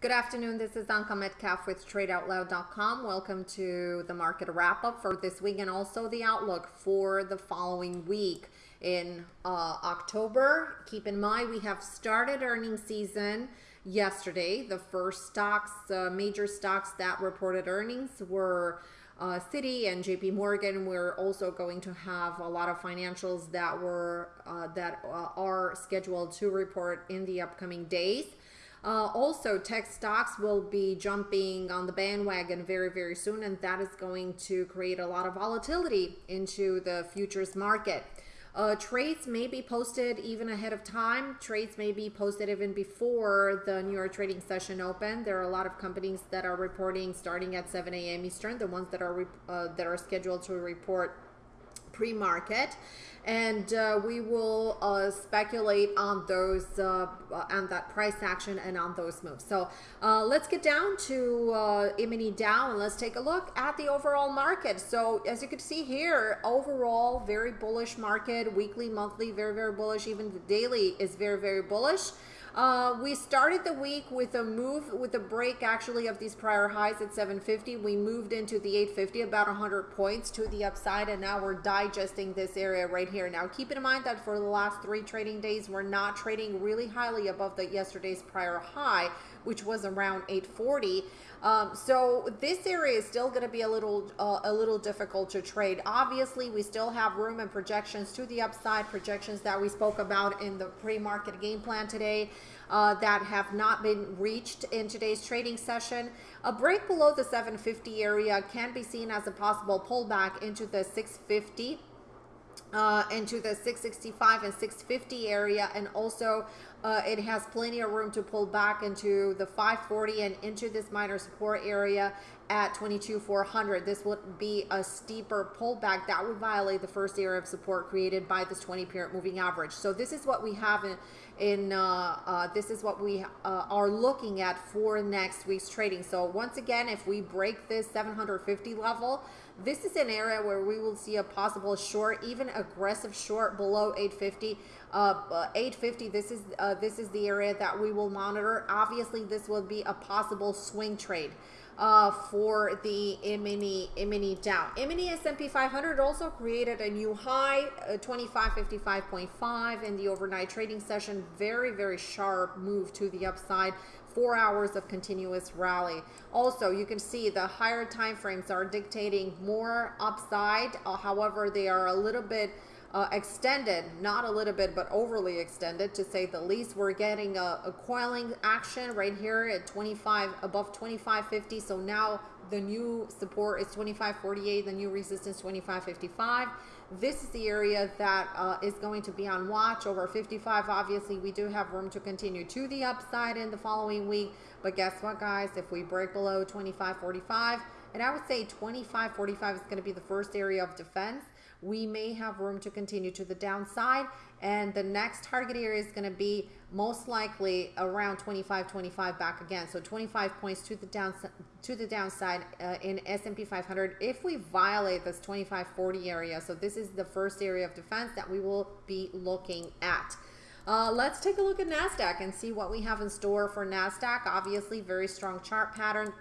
Good afternoon. This is Anka Metcalf with TradeOutloud.com. Welcome to the market wrap up for this week and also the outlook for the following week in uh, October. Keep in mind we have started earnings season yesterday. The first stocks, uh, major stocks that reported earnings were uh, Citi and JP Morgan. We're also going to have a lot of financials that were uh, that uh, are scheduled to report in the upcoming days. Uh, also, tech stocks will be jumping on the bandwagon very, very soon, and that is going to create a lot of volatility into the futures market. Uh, trades may be posted even ahead of time. Trades may be posted even before the New York trading session open. There are a lot of companies that are reporting starting at 7 a.m. Eastern, the ones that are uh, that are scheduled to report pre-market and uh, we will uh, speculate on those uh, on that price action and on those moves. So uh, let's get down to uh, E-mini Dow and let's take a look at the overall market. So as you can see here overall very bullish market weekly monthly very very bullish. Even the daily is very very bullish uh, we started the week with a move, with a break actually of these prior highs at 750. We moved into the 850, about 100 points to the upside, and now we're digesting this area right here. Now, keep in mind that for the last three trading days, we're not trading really highly above the yesterday's prior high, which was around 840. Um, so this area is still going to be a little uh, a little difficult to trade. Obviously, we still have room and projections to the upside, projections that we spoke about in the pre-market game plan today uh, that have not been reached in today's trading session. A break below the 750 area can be seen as a possible pullback into the 650 uh, into the 665 and 650 area and also uh, it has plenty of room to pull back into the 540 and into this minor support area at 22,400. This would be a steeper pullback that would violate the first area of support created by this 20 period moving average. So this is what we have in, in uh, uh, this is what we uh, are looking at for next week's trading. So once again, if we break this 750 level, this is an area where we will see a possible short, even aggressive short below 850. Uh, 850. This is uh, this is the area that we will monitor. Obviously, this will be a possible swing trade. Uh, for the E-mini E-mini Dow. E-mini S&P 500 also created a new high, uh, 2555.5 in the overnight trading session. Very, very sharp move to the upside four hours of continuous rally. Also, you can see the higher time frames are dictating more upside. Uh, however, they are a little bit uh, extended, not a little bit, but overly extended to say the least. We're getting a, a coiling action right here at 25, above 25.50. So now the new support is 25.48, the new resistance 25.55. This is the area that uh, is going to be on watch over 55. Obviously, we do have room to continue to the upside in the following week. But guess what, guys? If we break below 25.45, and I would say 25.45 is going to be the first area of defense we may have room to continue to the downside and the next target area is going to be most likely around 25 25 back again so 25 points to the downside to the downside uh, in S&P 500 if we violate this 25 40 area so this is the first area of defense that we will be looking at uh, let's take a look at NASDAQ and see what we have in store for NASDAQ. Obviously, very strong chart pattern.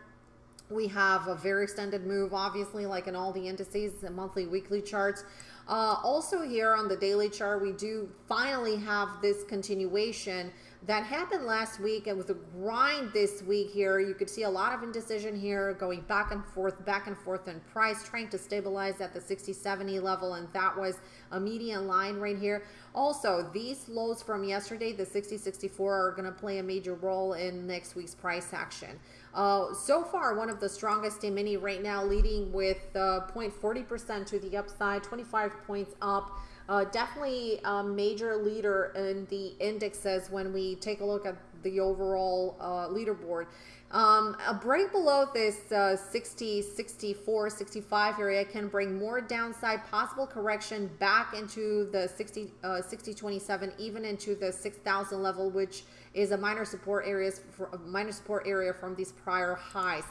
We have a very extended move, obviously, like in all the indices, the monthly, weekly charts. Uh, also here on the daily chart, we do finally have this continuation that happened last week. And with a grind this week here. You could see a lot of indecision here going back and forth back and forth in price trying to stabilize at the 60 70 level and that was a median line right here. Also these lows from yesterday the 60 64 are going to play a major role in next week's price action uh, so far one of the strongest in mini right now leading with uh, 0.40 percent to the upside 25 points up uh, definitely a major leader in the indexes when we take a look at the overall uh, leaderboard. Um, a break below this uh, 60, 64, 65 area can bring more downside possible correction back into the 60, uh, 60, 27, even into the 6,000 level, which is a minor support areas for, minor support area from these prior highs.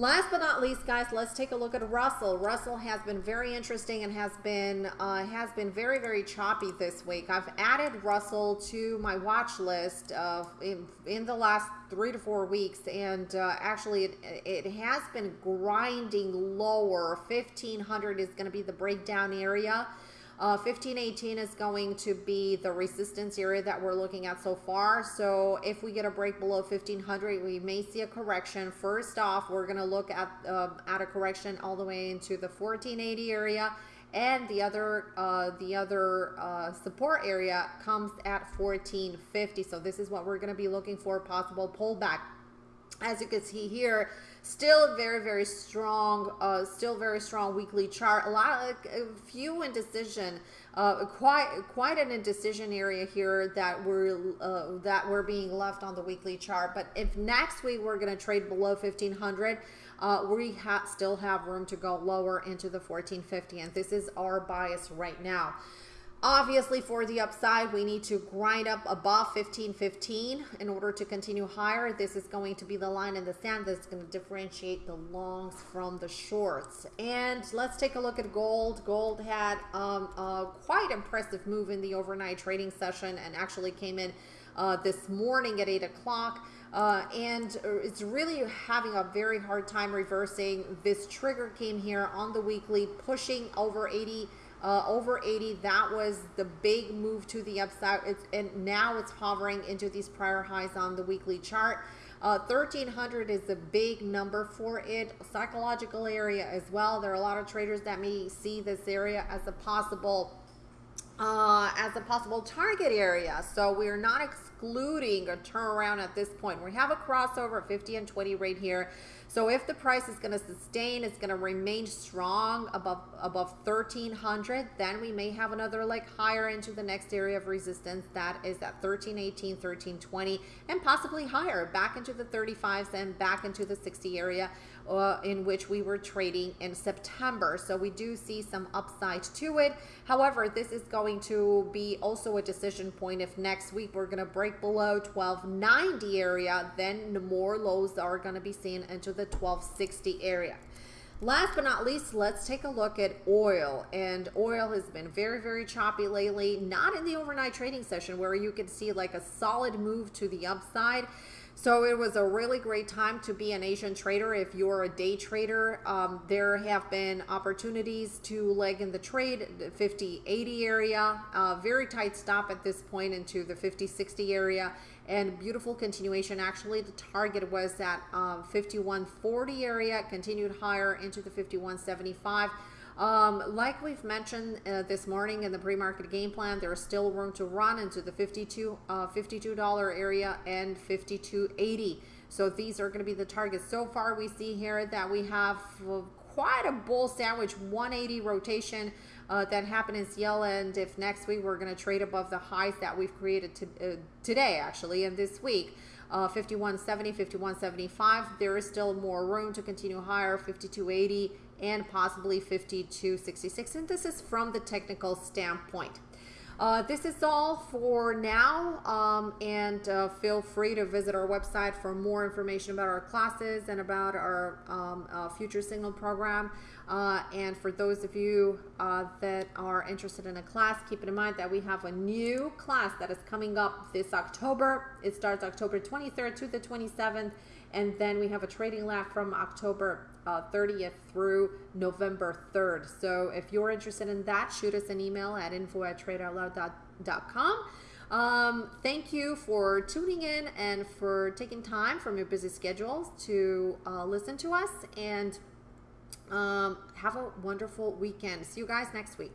Last but not least, guys, let's take a look at Russell. Russell has been very interesting and has been uh, has been very very choppy this week. I've added Russell to my watch list uh, in, in the last three to four weeks, and uh, actually it, it has been grinding lower. Fifteen hundred is going to be the breakdown area. Uh, 1518 is going to be the resistance area that we're looking at so far. So if we get a break below 1500, we may see a correction. First off, we're going to look at, uh, at a correction all the way into the 1480 area and the other uh, the other uh, support area comes at 1450 so this is what we're going to be looking for possible pullback as you can see here still very very strong uh still very strong weekly chart. A lot of a few indecision uh quite quite an indecision area here that we're uh, that we're being left on the weekly chart. But if next week we're going to trade below 1500 uh, we still have room to go lower into the 1450 and this is our bias right now Obviously, for the upside, we need to grind up above 1515 in order to continue higher. This is going to be the line in the sand that's going to differentiate the longs from the shorts. And let's take a look at gold. Gold had um, a quite impressive move in the overnight trading session and actually came in uh, this morning at 8 o'clock. Uh, and it's really having a very hard time reversing. This trigger came here on the weekly, pushing over 80 uh, over 80 that was the big move to the upside. It's, and now it's hovering into these prior highs on the weekly chart. Uh, 1300 is a big number for it. Psychological area as well. There are a lot of traders that may see this area as a possible uh, as a possible target area. So we're not excluding a turnaround at this point. We have a crossover 50 and 20 right here. So if the price is going to sustain, it's going to remain strong above above 1300, then we may have another leg higher into the next area of resistance that is at 1318, 1320, and possibly higher back into the 35s and back into the 60 area uh, in which we were trading in September. So we do see some upside to it. However, this is going to be also a decision point. If next week we're going to break below 1290 area, then the more lows are going to be seen into the 1260 area. Last but not least, let's take a look at oil. And oil has been very, very choppy lately. Not in the overnight trading session where you can see like a solid move to the upside. So it was a really great time to be an Asian trader. If you're a day trader, um, there have been opportunities to leg in the trade, the 50, 80 area, uh, very tight stop at this point into the 50, 60 area and beautiful continuation. Actually, the target was at uh, 5140 area, continued higher into the 5175. Um, like we've mentioned uh, this morning in the pre-market game plan, there is still room to run into the 52 uh, $52 area and 52.80. So these are going to be the targets. So far, we see here that we have uh, quite a bull sandwich 180 rotation uh, that happened in. And if next week we're going to trade above the highs that we've created to, uh, today, actually, and this week, uh, 5170, 5175, there is still more room to continue higher, 5280 and possibly 5266 and this is from the technical standpoint uh, this is all for now um, and uh, feel free to visit our website for more information about our classes and about our um, uh, future signal program. Uh, and for those of you uh, that are interested in a class keep in mind that we have a new class that is coming up this October. It starts October 23rd to the 27th and then we have a trading lab from October uh, 30th through November 3rd. So if you're interested in that, shoot us an email at info at tradeoutloud.com. Um, thank you for tuning in and for taking time from your busy schedules to uh, listen to us and um, have a wonderful weekend. See you guys next week.